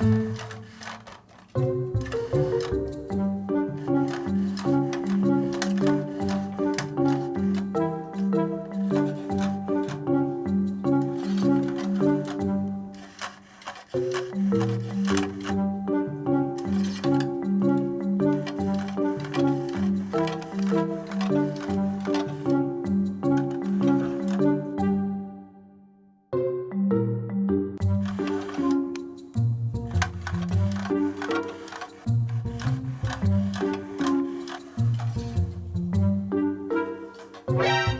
うん。Bye.